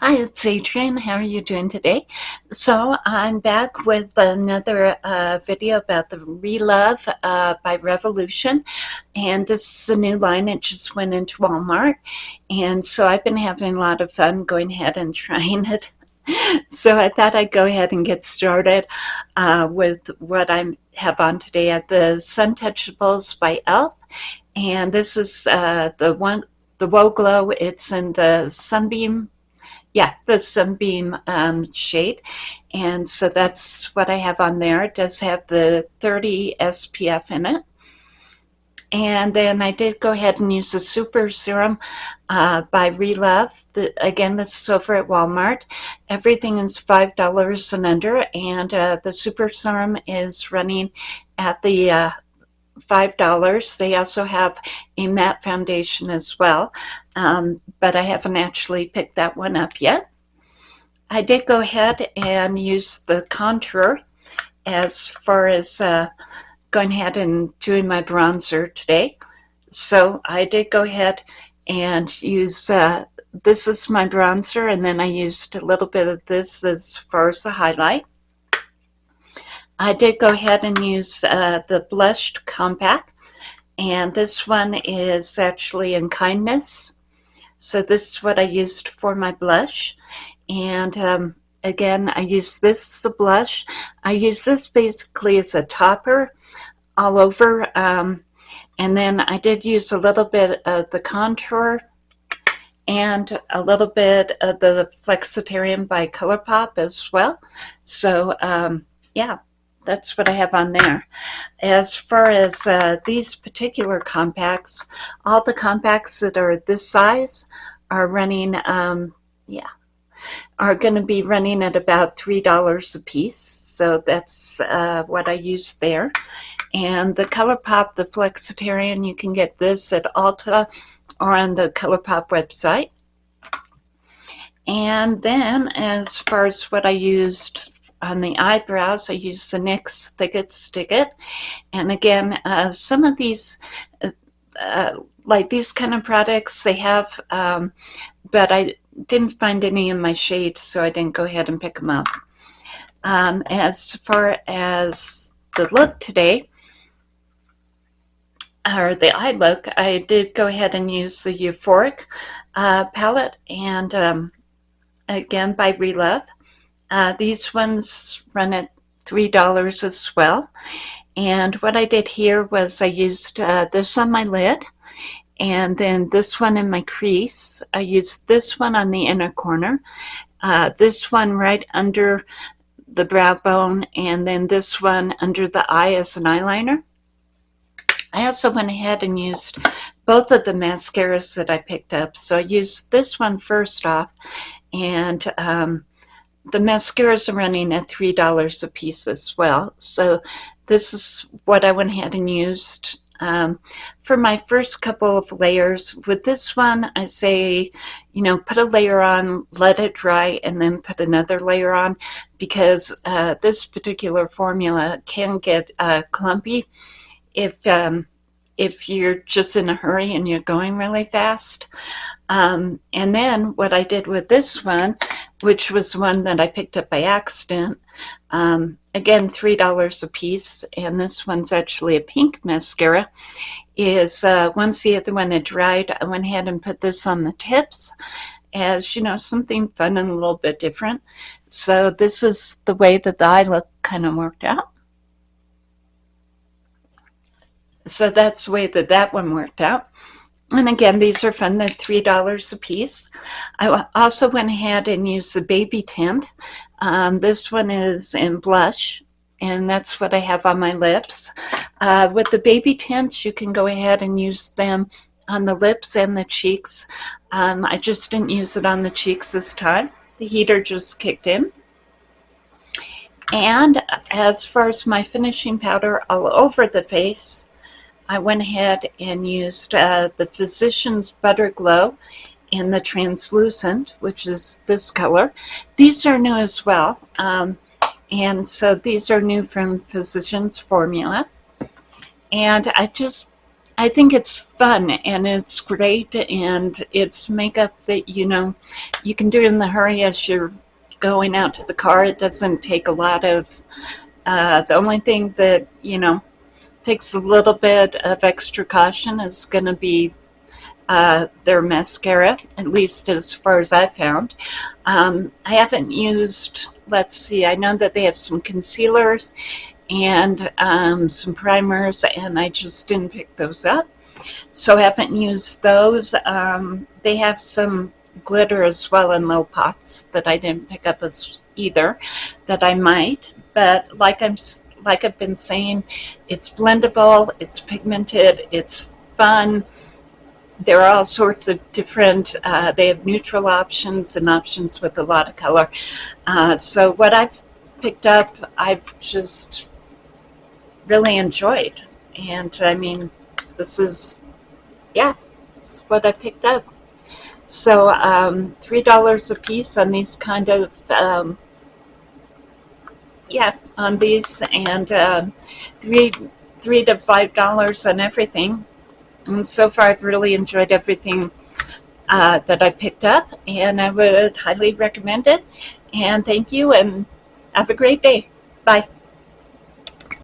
Hi, it's Adrienne. How are you doing today? So I'm back with another uh, video about the Relove uh, by Revolution. And this is a new line. It just went into Walmart. And so I've been having a lot of fun going ahead and trying it. so I thought I'd go ahead and get started uh, with what I have on today at the Sun Touchables by e.l.f. And this is uh, the one, the Whoa Glow. It's in the Sunbeam yeah, the Sunbeam um, shade. And so that's what I have on there. It does have the 30 SPF in it. And then I did go ahead and use the Super Serum uh, by Relove. The, again, this is over at Walmart. Everything is $5 and under, and uh, the Super Serum is running at the uh, $5. They also have a matte foundation as well, um, but I haven't actually picked that one up yet. I did go ahead and use the contour as far as uh, going ahead and doing my bronzer today. So I did go ahead and use, uh, this is my bronzer, and then I used a little bit of this as far as the highlight. I did go ahead and use uh, the Blushed Compact, and this one is actually in Kindness. So this is what I used for my blush. And um, again, I use this as a blush. I use this basically as a topper all over. Um, and then I did use a little bit of the contour and a little bit of the Flexitarian by ColourPop as well. So um, yeah, that's what I have on there. As far as uh, these particular compacts, all the compacts that are this size are running, um, yeah, are going to be running at about $3 a piece. So that's uh, what I used there. And the ColourPop, the Flexitarian, you can get this at Ulta or on the ColourPop website. And then as far as what I used on the eyebrows, I use the NYX Thick-It Stick-It. And again, uh, some of these, uh, uh, like these kind of products, they have, um, but I didn't find any in my shade, so I didn't go ahead and pick them up. Um, as far as the look today, or the eye look, I did go ahead and use the Euphoric uh, palette, and um, again by Relove. Uh, these ones run at $3 as well. And what I did here was I used uh, this on my lid and then this one in my crease. I used this one on the inner corner, uh, this one right under the brow bone, and then this one under the eye as an eyeliner. I also went ahead and used both of the mascaras that I picked up. So I used this one first off, and um, the mascaras are running at $3 a piece as well. So this is what I went ahead and used um, for my first couple of layers. With this one, I say, you know, put a layer on, let it dry, and then put another layer on because uh, this particular formula can get uh, clumpy if um, if you're just in a hurry and you're going really fast. Um, and then what I did with this one, which was one that I picked up by accident, um, again, $3 a piece, and this one's actually a pink mascara, is uh, once the other one had dried, I went ahead and put this on the tips as, you know, something fun and a little bit different. So this is the way that the eye look kind of worked out. So that's the way that that one worked out. And again, these are fun, they're $3 a piece. I also went ahead and used the baby tint. Um, this one is in blush, and that's what I have on my lips. Uh, with the baby tints, you can go ahead and use them on the lips and the cheeks. Um, I just didn't use it on the cheeks this time. The heater just kicked in. And as far as my finishing powder all over the face, I went ahead and used uh, the Physicians Butter Glow in the translucent, which is this color. These are new as well. Um, and so these are new from Physicians Formula. And I just I think it's fun and it's great and it's makeup that, you know, you can do in the hurry as you're going out to the car. It doesn't take a lot of, uh, the only thing that, you know, takes a little bit of extra caution is going to be uh, their mascara, at least as far as I found. Um, I haven't used, let's see, I know that they have some concealers and um, some primers and I just didn't pick those up. So I haven't used those. Um, they have some glitter as well in little pots that I didn't pick up as either that I might. But like I'm like I've been saying, it's blendable, it's pigmented, it's fun. There are all sorts of different, uh, they have neutral options and options with a lot of color. Uh, so what I've picked up, I've just really enjoyed. And I mean, this is, yeah, this is what I picked up. So um, $3 a piece on these kind of, um, yeah, on these and uh, three, three to five dollars on everything. And so far I've really enjoyed everything uh, that I picked up and I would highly recommend it. And thank you and have a great day. Bye.